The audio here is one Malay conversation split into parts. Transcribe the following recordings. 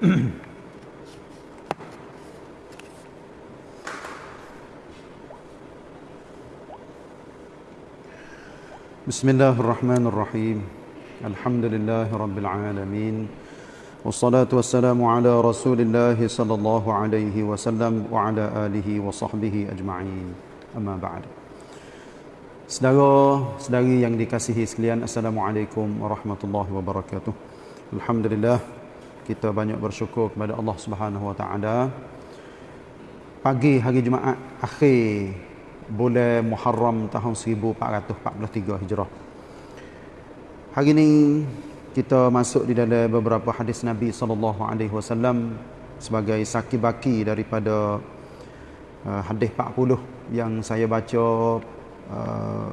بسم الله الرحمن الرحيم. الحمد لله رب العالمين. والصلاة والسلام على رسول الله صلى الله عليه وسلم وعلى آله وصحبه أجمعين. أما بعد. Saudara-saudari yang dikasihi sekalian Assalamualaikum warahmatullahi wabarakatuh. Alhamdulillah kita banyak bersyukur kepada Allah Subhanahu wa taala pagi hari Jumaat akhir bulan Muharram tahun 1443 Hijrah. Hari ini kita masuk di dalam beberapa hadis Nabi sallallahu alaihi wasallam sebagai saki baki daripada uh, hadis 40 yang saya baca uh,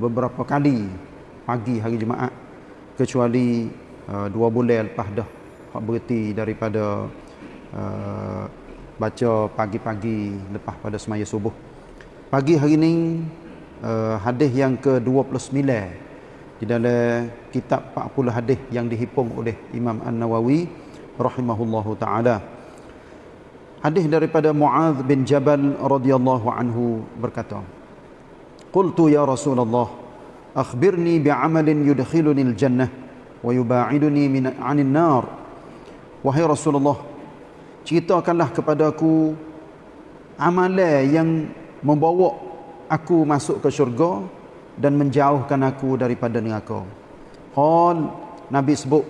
beberapa kali pagi hari Jumaat kecuali uh, dua bulan lepas dah berhenti daripada uh, baca pagi-pagi lepas pada semaya subuh. Pagi hari ini uh, hadis yang ke-29 di dalam kitab 40 hadis yang dihimpun oleh Imam An-Nawawi rahimahullahu taala. Hadis daripada Muaz bin Jabal radhiyallahu anhu berkata, "Qultu ya Rasulullah, akhbirni bi'amalin yudkhiluni al-jannah wa yuba'iduni min 'anil nar." Wahai Rasulullah, ceritakanlah kepadaku amalan yang membawa aku masuk ke syurga dan menjauhkan aku daripada neraka. Qal Nabi sebut,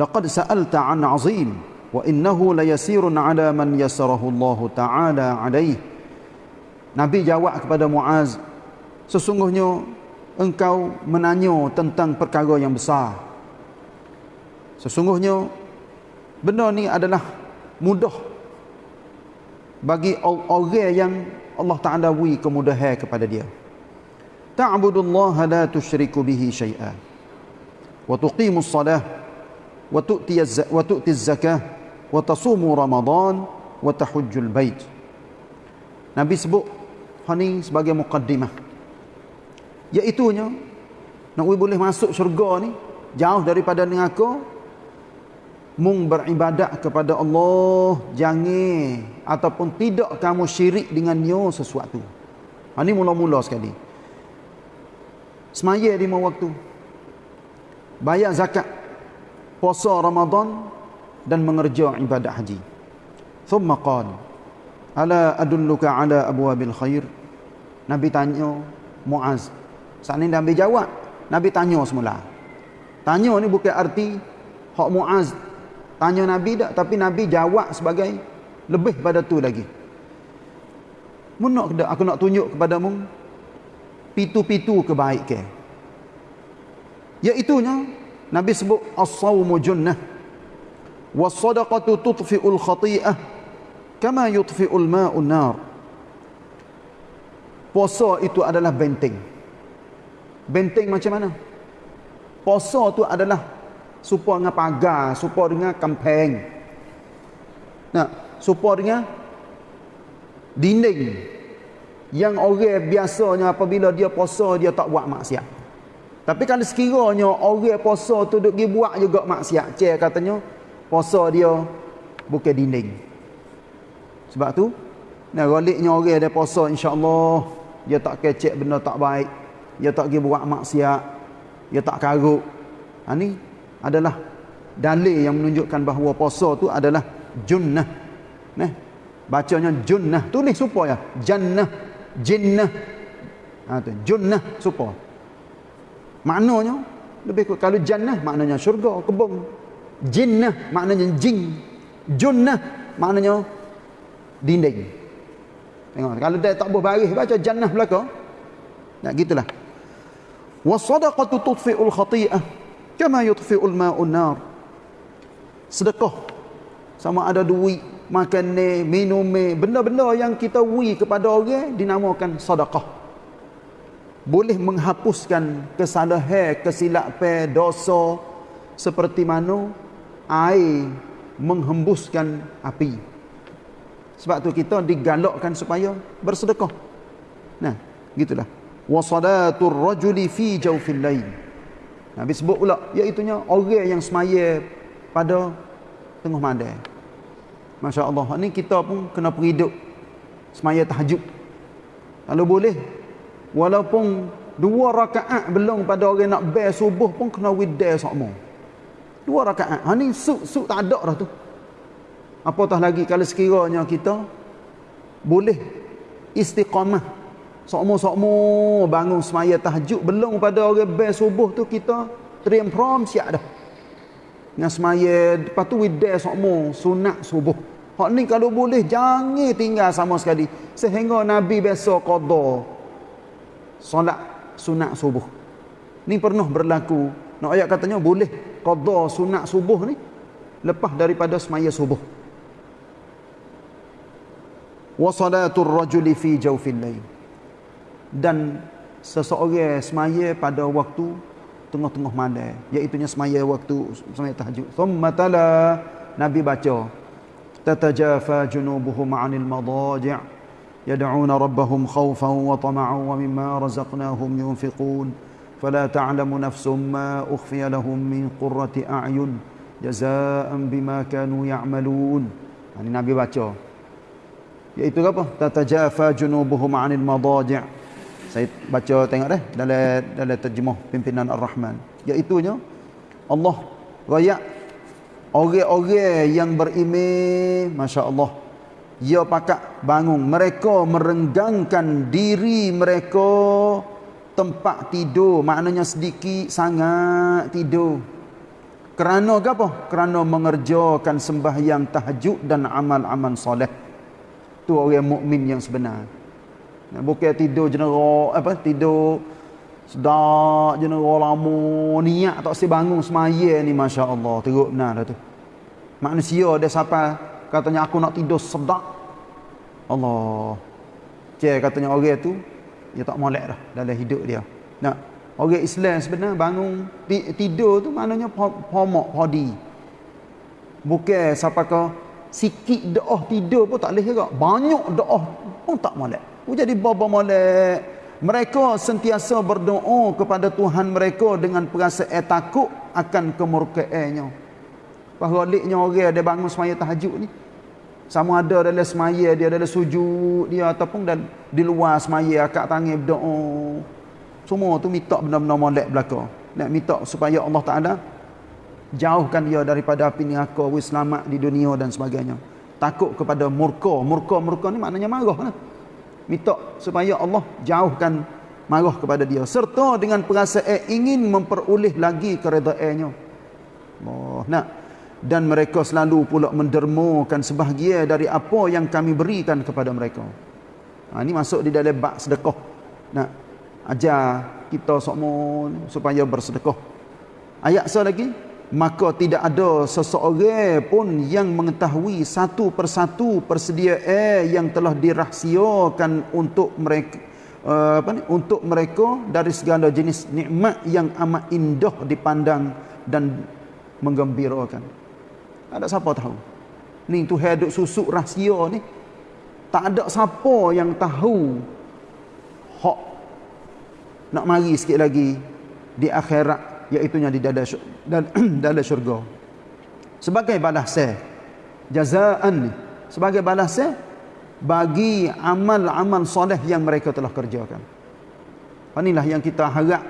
"Laqad sa'alta 'an 'azim wa innahu layasirun 'ala man yasarahu Allah Ta'ala 'alaih." Nabi jawab kepada Muaz, "Sesungguhnya engkau menanya tentang perkara yang besar. Sesungguhnya benda ni adalah mudah bagi orang yang Allah Ta'ala beri kemudahan kepada dia. Ta'budullaha la tusyriku bihi syai'a. Wa tuqimus salah. Wa tu'tiz zakah. Wa tasumu ramadan. Wa tahujjul bait. Nabi sebut ini sebagai muqaddimah. Iaitunya, nak boleh masuk syurga ni, jauh daripada neraka, mung beribadat kepada Allah jangan ataupun tidak kamu syirik dengannya sesuatu. Ha ni mula-mula sekali. Semaya lima waktu. Bayar zakat. Puasa Ramadan dan mengerja ibadat haji. Thumma qala Ala adulluka ala abwabil khair? Nabi tanya Muaz. Saat ni Nabi jawab. Nabi tanya semula. Tanya ni bukan arti hak Muaz Tanya Nabi tak tapi Nabi jawab sebagai lebih pada tu lagi. Mun nak aku nak tunjuk kepadamu pitu-pitu kebaikan. Iaitunya Nabi sebut as-sawmu junnah was-sadaqatu tudfi'ul khati'ah kama yudfi'ul ma'un nar. Puasa itu adalah benteng. Benteng macam mana? Puasa tu adalah supaya dengan pagar, supaya dengan kampeng. Nah, supaya dengan dinding yang orang biasanya apabila dia puasa dia tak buat maksiat. Tapi kalau sekiranya orang puasa tu duk pergi buat juga maksiat, cek katanya puasa dia bukan dinding. Sebab tu, nah galiknya orang dia puasa insya-Allah dia tak kecek benda tak baik, dia tak pergi buat maksiat, dia tak karuk. Ha ni adalah dalil yang menunjukkan bahawa puasa tu adalah junnah. Nah, bacanya junnah. Tulis supaya jannah, jinnah. Ha tu, junnah supaya. Maknanya lebih kurang kalau jannah maknanya syurga, kebun. Jinnah maknanya jin. Junnah maknanya dinding. Tengok, kalau dia tak boleh baris baca jannah belaka. Nah, gitulah. Wasadaqatu tudfi'ul khati'ah kama yutfi'ul ma'un nar. Sedekah. Sama ada duit makan ni minum ni benda-benda yang kita wi kepada orang dinamakan sedekah. Boleh menghapuskan kesalahan kesilapan dosa seperti mana air menghembuskan api. Sebab tu kita digalakkan supaya bersedekah. Nah gitulah. Wasalatul rajuli fi jawfil lail Nabi sebut pula iaitunya orang yang semaya pada tengah malam. Masya Allah. Ini kita pun kena periduk semaya tahajud. Kalau boleh, walaupun dua rakaat belum pada orang nak bayar subuh pun kena widai sama. Dua rakaat. Ha ni suk-suk tak ada dah tu. Apatah lagi kalau sekiranya kita boleh istiqamah. Sokmo-sokmo bangun semaya tahajud belum pada orang bayar subuh tu kita teriam prom siap dah. Dengan semaya lepas tu widai sokmo sunat subuh. Hak ni kalau boleh jangan tinggal sama sekali sehingga Nabi biasa qada solat sunat subuh. Ni pernah berlaku. Nak ayat katanya boleh qada sunat subuh ni lepas daripada semaya subuh. Wa salatul rajuli fi jawfil lail Dan seseorang semaya pada waktu tengah-tengah malam iaitu semaya waktu semaya tahajud. Thumma tala Nabi baca تتجافى جنوبهم عن المضاجع يدعون ربهم خوفا وطمعا ومما رزقناهم ينفقون فلا تعلم نفس ما أخفي لهم من قرة أعين جزاء بما كانوا يعملون يعني Nabi baca iaitu apa tatajafa junubuhum 'anil madaji' saya baca tengok deh dalam dalam terjemah pimpinan Ar-Rahman iaitu Allah royak Orang-orang yang beriman, Masya Allah. Ia pakak bangun. Mereka merenggangkan diri mereka tempat tidur. Maknanya sedikit sangat tidur. Kerana apa? Kerana mengerjakan sembahyang tahajud dan amal-amal soleh. Itu orang mukmin yang sebenar. Bukan tidur jenerok, apa tidur. Sedap jenerok lama niat tak si bangun semaya ni Masya Allah teruk benar tu. Manusia dia siapa katanya aku nak tidur sedap. Allah. Cik katanya orang tu dia tak molek dah dalam hidup dia. Nak orang Islam sebenarnya bangun tidur tu maknanya pomok podi. Bukan siapa ke sikit doa tidur pun tak boleh juga banyak doa pun tak molek jadi baba molek mereka sentiasa berdoa kepada Tuhan mereka dengan perasaan takut akan kemurkaannya. Pahaliknya orang dia bangun semaya tahajud ni. Sama ada dalam semaya dia, dalam sujud dia ataupun dan di luar semaya akak tangan berdoa. Semua tu minta benda-benda molek belaka. Nak minta supaya Allah Taala jauhkan dia daripada api neraka, selamat di dunia dan sebagainya. Takut kepada murka. Murka-murka ni maknanya marah lah minta supaya Allah jauhkan marah kepada dia. Serta dengan perasaan ingin memperoleh lagi keredaannya. Allah nak. Dan mereka selalu pula mendermakan sebahagian dari apa yang kami berikan kepada mereka. Ha, ini masuk di dalam bak sedekah. Nak ajar kita semua supaya bersedekah. Ayat so lagi maka tidak ada seseorang pun yang mengetahui satu persatu persediaan yang telah dirahsiakan untuk mereka uh, apa ni untuk mereka dari segala jenis nikmat yang amat indah dipandang dan menggembirakan. Ada siapa tahu? Ni tu hidup susuk rahsia ni. Tak ada siapa yang tahu. Hak. Nak mari sikit lagi di akhirat iaitu di dalam dalam syurga. Sebagai balasan jazaan sebagai balasan bagi amal-amal soleh yang mereka telah kerjakan. Inilah yang kita harap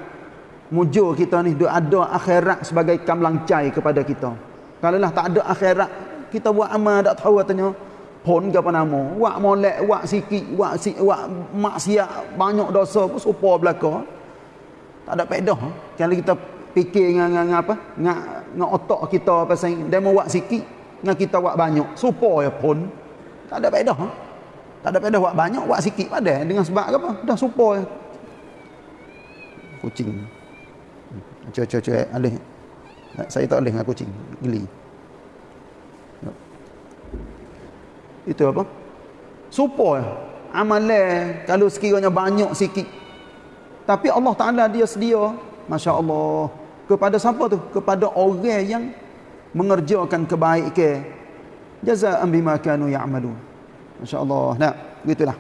mujur kita ni ada akhirat sebagai kamlancai kepada kita. Kalau lah tak ada akhirat kita buat amal tak tahu katanya pun ke apa nama? Wak molek wak sikit wak, si, wak maksiat banyak dosa pun supaya belakang tak ada pedah. Kalau kita fikir dengan, dengan apa? Dengan, dengan otak kita pasal dia mau buat sikit dengan kita buat banyak. Supaya pun tak ada faedah ha? tak ada faedah buat banyak buat sikit pada dengan sebab apa? Dah supaya. Kucing. Cuy-cuy alih. Saya tak boleh dengan kucing. Geli. Itu apa? Supaya amalan kalau sekiranya banyak sikit. Tapi Allah Ta'ala dia sedia. Masya Allah kepada siapa tu? Kepada orang yang mengerjakan kebaikan jazaa'an bima kanu ya'malun. Masyaallah. Nah gitulah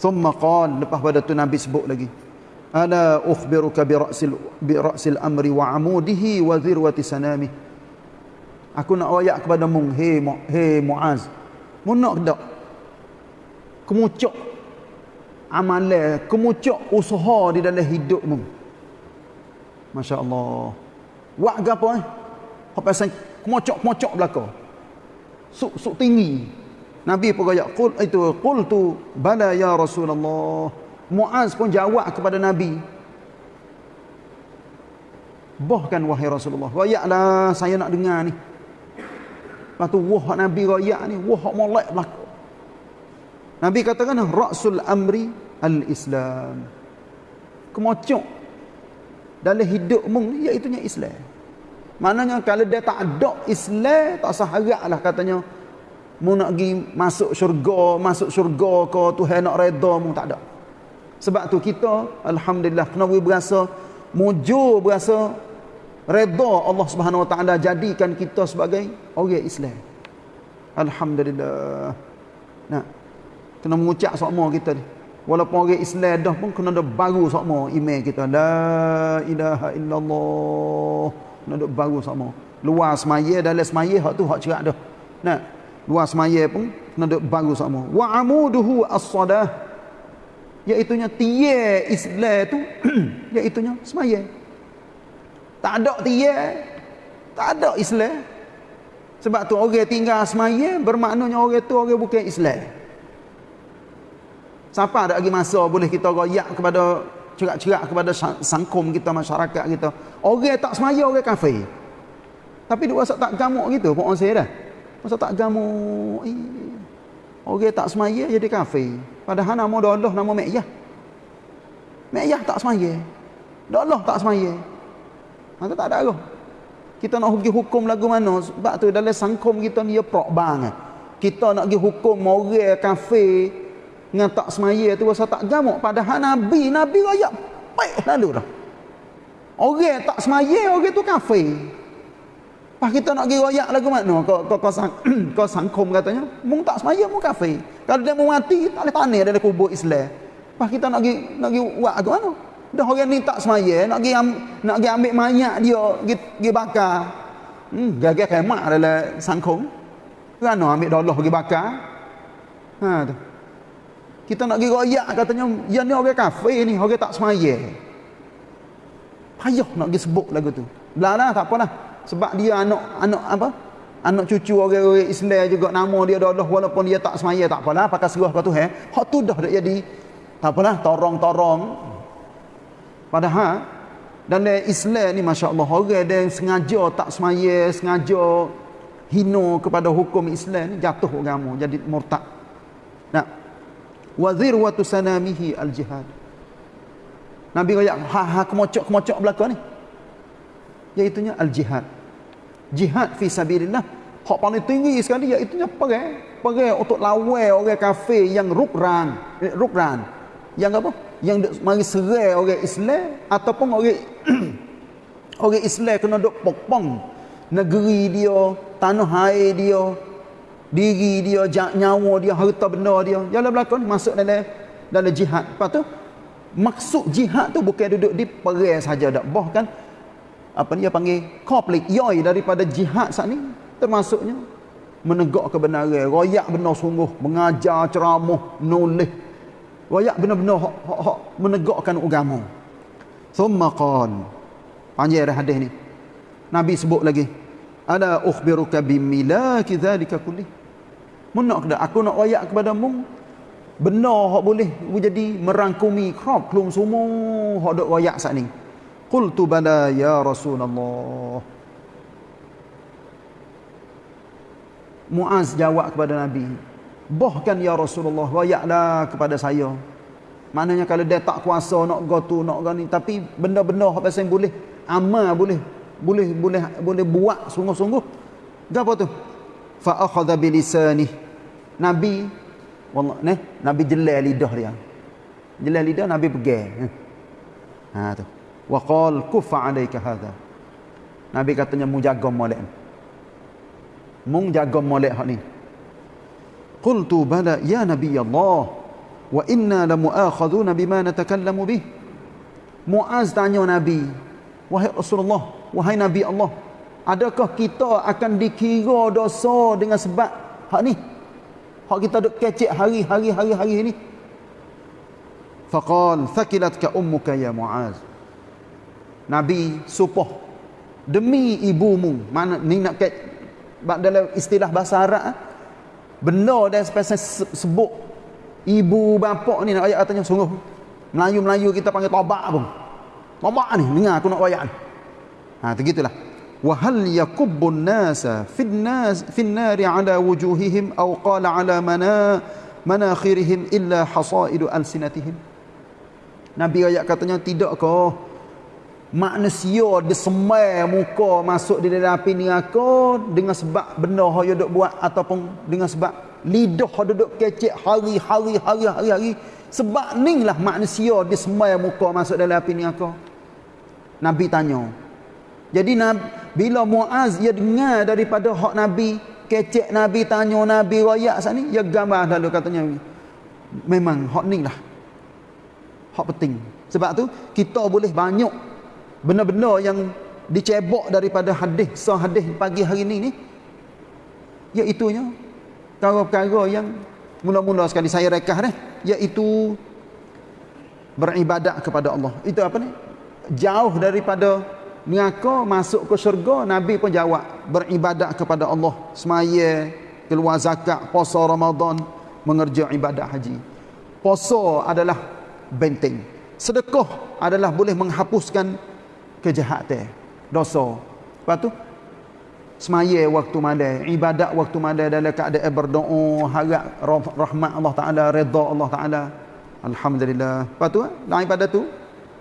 thumma qala lepas pada tu nabi sebut lagi. Ala ukhbiruka bi ra'sil bi ra'sil amri wa amudihi wa zirwati sanami. Aku nak ayat kepada mung he muaz. Munak dak. Kemucuk amalan, kemucuk usaha di dalam hidupmu. Masya-Allah. Wak gapo eh? Hak pasal kemucuk-kemucuk belaka. Suk suk tinggi. Nabi pun kaya qul itu qultu bala ya Rasulullah. Muaz pun jawab kepada Nabi. Bahkan wahai Rasulullah, royaklah saya nak dengar ni. Lepas tu wah Nabi royak ni, wah molek belaka. Nabi katakan rasul amri al-Islam. Kemocok dalam hidupmu iaitu nya Islam. Maknanya kalau dia tak ada Islam, tak sah haraplah katanya mu nak pergi masuk syurga, masuk syurga ke Tuhan nak redha mu tak ada. Sebab tu kita alhamdulillah kena berasa mujur berasa redha Allah Subhanahu Wa Taala jadikan kita sebagai orang Islam. Alhamdulillah. Nah, kena mengucap sama kita ni. Walaupun orang Islam dah pun kena ada baru sama iman kita. La ilaha illallah. Kena ada baru sama. Luar semaya dalam semaya hak tu hak cerak dah. Nah, luar semaya pun kena ada baru sama. Wa amuduhu as-sadah. Iaitunya tiye Islam tu iaitunya semaya. Tak ada tiye. Tak ada Islam. Sebab tu orang tinggal semaya bermaknanya orang tu orang bukan Islam. Siapa ada lagi masa boleh kita royak kepada cerak-cerak kepada sangkum kita, masyarakat kita. Orang tak semaya, orang kafir. Tapi dia rasa tak gamuk gitu, pun orang saya dah. Masa tak gamuk. Eh, orang tak semaya jadi kafir. Padahal nama Allah nama Mekyah. Mekyah tak semaya. Allah tak semaya. Maka tak ada arah. Kita nak pergi hukum lagu mana? Sebab tu dalam sangkum kita ni ya prok bang. Kita nak pergi hukum orang kafir dengan tak semaya tu rasa tak gamuk padahal nabi nabi raya baik lalu dah orang tak semaya orang tu kafir Pas kita nak pergi royak lagu mana? Kau kau kau, sang, kau sangkum katanya. Mung tak semaya mung kafir. Kalau dia mau mati tak boleh tanah dalam kubur Islam. Pas kita nak pergi nak pergi buat lagu mana? Dah orang ni tak semaya nak pergi nak pergi ambil mayat dia pergi, bakar. Hmm, gagal kemak dalam sangkum. Kerana ambil dolah pergi bakar. Ha tu. Kita nak pergi royak katanya, yang ni orang kafir ni, orang tak semaya. Payah nak pergi sebut lagu tu. Belah tak apalah. Sebab dia anak anak apa? Anak cucu orang-orang Islam juga nama dia Allah walaupun dia tak semaya tak apalah pakai serah kau tu eh. Hak tu dah dak jadi. Tak apalah torong-torong. Padahal dan Islam ni masya-Allah orang dia sengaja tak semaya, sengaja hina kepada hukum Islam ni jatuh agama jadi murtad. Nah, wa dhirwatu sanamihi al jihad Nabi kata ha ha kemocok-kemocok belaka ni. Iaitu al jihad jihad fi sabilillah. Hak paling tinggi sekali iaitu nya perang. Perang untuk lawan orang kafir yang rukran. Eh, rukran. Yang apa? Yang mari serai orang Islam ataupun orang orang Islam kena duk pokpong. Negeri dia tanah air dia diri dia, nyawa dia, harta benda dia. Jalan belakang masuk dalam dalam jihad. Lepas tu maksud jihad tu bukan duduk di perang saja dak. Bahkan apa ni dia panggil konflik yoi daripada jihad saat ni termasuknya menegak kebenaran, royak benar sungguh, mengajar ceramah, nulis. Royak benar-benar hak, hak, hak menegakkan agama. Thumma qan. Panjang hadis ni. Nabi sebut lagi. Ala ukhbiruka bimilaki dhalika kullih. Menak dah aku nak royak kepada mu benar hak boleh jadi merangkumi krop kelum semua hak dok royak sat ni. Qultu bala ya Rasulullah. Muaz jawab kepada Nabi, "Bahkan ya Rasulullah, royaklah kepada saya." Maknanya kalau dia tak kuasa nak go tu nak go ni tapi benda-benda hak pasal boleh amal boleh boleh boleh boleh buat sungguh-sungguh. Gapo tu? fa akhadha bi nabi wallah ne nabi jelal lidah dia. Jelal lidah nabi pegang ha tu. Wa qal kufa alayka hadha. Nabi katanya mu jaga molek mu jaga molek hak ni. Qultu bala ya nabi allah wa inna la muakhadhuna bima natakallamu bih. Muaz tanya nabi wahai rasulullah wahai nabi allah Adakah kita akan dikira dosa dengan sebab hak ni? hak kita duk kecek hari-hari hari-hari ni. Faqal thakilatka ummuka ya muaz. Nabi supoh demi ibumu. Mana ni nak ket dalam istilah bahasa Arab eh? benda dan spesies sebut ibu bapa ni nak ayat katanya sungguh. Melayu-Melayu kita panggil tabak pun. Tabak ni dengar aku nak ayat ni ha begitulah wa hal yakubbun nasa fin nas fin nari ala wujuhihim aw qala ala mana manakhirihim illa hasaidu alsinatihim. Nabi ayat katanya tidak ke manusia disemai muka masuk di dalam api neraka dengan sebab benda yang duk buat ataupun dengan sebab lidah duduk kecek hari-hari hari-hari hari sebab ni lah manusia disemai muka masuk dalam api neraka. Nabi tanya jadi bila Muaz ia dengar daripada hak Nabi kecek Nabi tanya Nabi rakyat sana ia gambar lalu katanya memang hak ni lah. Hak penting. Sebab tu kita boleh banyak benda-benda yang dicebok daripada hadis sah hadis pagi hari ini ni iaitunya perkara-perkara yang mula-mula sekali saya rekah dah iaitu beribadat kepada Allah. Itu apa ni? Jauh daripada neraka masuk ke syurga nabi pun jawab beribadat kepada Allah. Semaya keluar zakat puasa Ramadan mengerja ibadat haji. Puasa adalah benteng sedekah adalah boleh menghapuskan kejahatan dosa. Lepas tu semaya waktu malam ibadat waktu malam dalam keadaan berdoa harap rahmat Allah Taala redha Allah Taala. Alhamdulillah. Lepas tu lain pada tu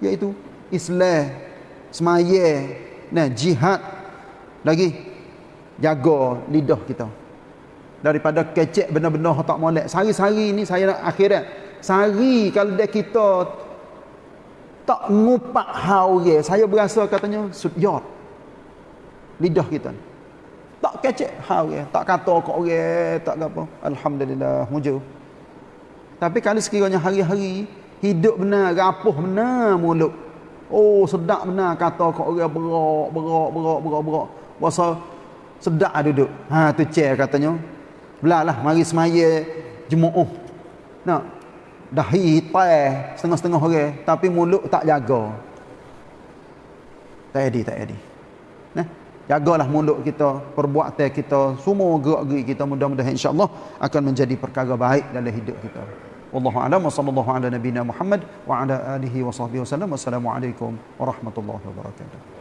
iaitu Islam semaya. Nah jihad. Lagi jaga lidah kita. Daripada kecek benda-benda tak molek. Sehari-hari ni saya nak akhirat. Sehari kalau dia kita tak ngupak hau ye saya berasa katanya sudyot lidah kita. Tak kecek hau ye tak kata kok orang tak apa. Alhamdulillah mujur tapi kalau sekiranya hari-hari hidup benar rapuh benar mulut oh sedap benar kata kok orang berak berak berak berak berak rasa sedap duduk. Ha tu chair katanya. Belalah mari semaya jemaah nak dahi hitai setengah-setengah orang tapi mulut tak jaga. Tak jadi tak jadi nah jagalah mulut kita perbuatan kita semua gerak-gerik kita mudah-mudahan insya-Allah akan menjadi perkara baik dalam hidup kita wallahu a'lam. Wa sallallahu ala nabiyyina Muhammad wa ala alihi wa sahbihi wasallam wassalamu warahmatullahi wabarakatuh